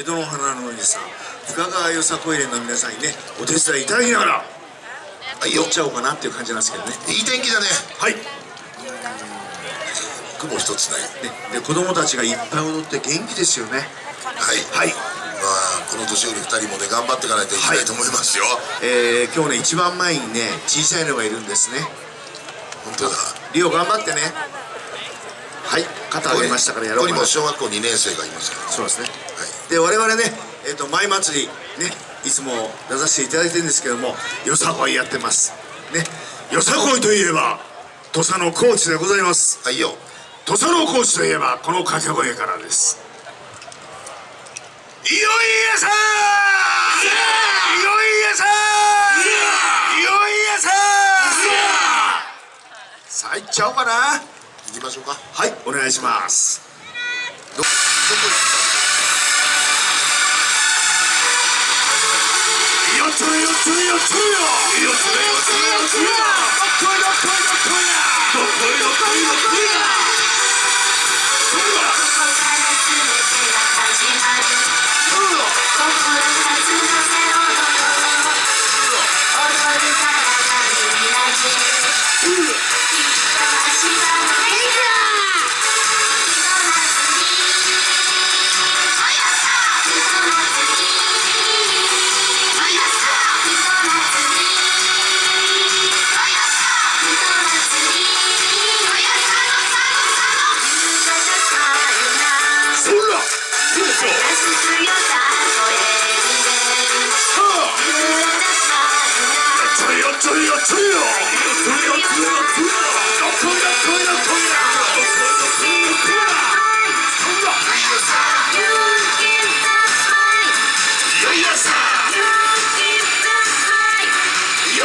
江戸の花のおじさん深川よさこい連の皆さんにねお手伝いいただきながらはい行っちゃおうかなっていう感じなんですけどね。いい天気だね。はい。雲一つない。ね。で子供たちがいっぱい踊って元気ですよね。はい。はい。まあこの年寄り2人もね頑張っていかないといけないと思いますよ、はい、えー、今日ね一番前にね小さいのがいるんですね。本当だ。リオ頑張ってね。はい。肩上げましたからやろうかな。ここにも小学校2年生がいますから。そうですね。で我々ね、えーと、舞祭りねいつも出させていただいてるんですけどもよさこいやってます。ねよさこいといえば土佐の高知でございます。はいよ。土佐の高知といえばこの掛け声からです。いよいよさいよいよさいよいよささあ行っちゃおうかな。行きましょうか。はいお願いします。どこどこ行ったどっこいどっいどいよ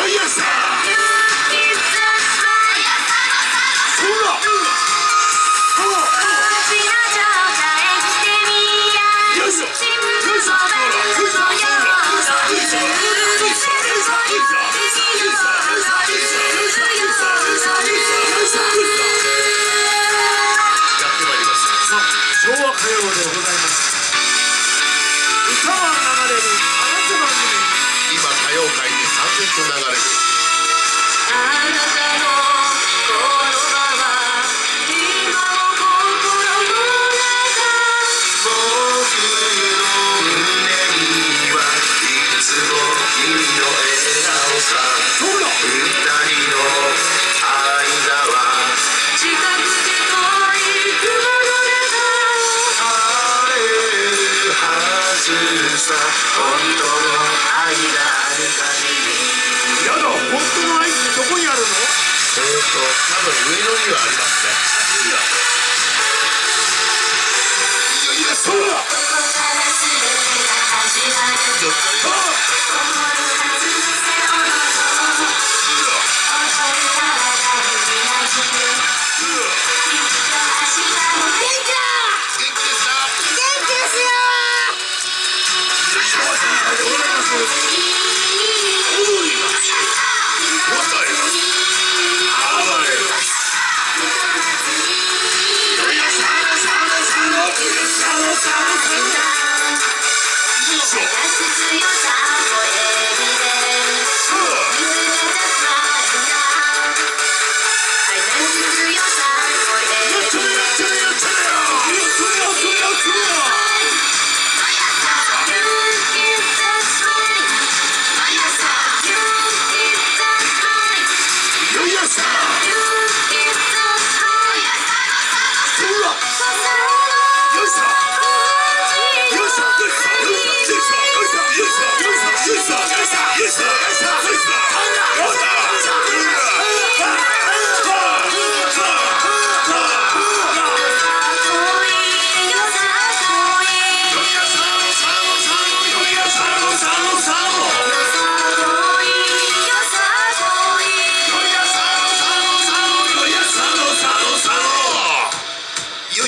いしょようでございます。本当の愛だ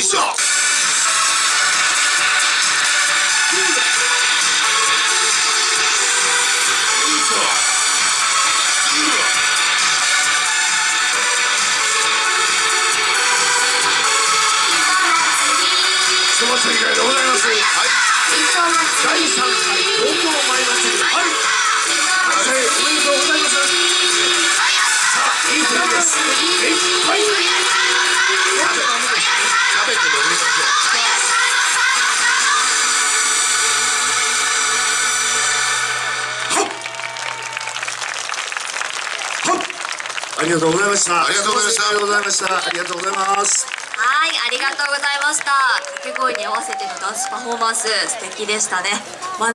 sucks. ありがとうございました。ありがとうございました。ありがとうございましたありがとうございます。はいありがとうございました。掛け声に合わせてのダンスパフォーマンス素敵でしたね。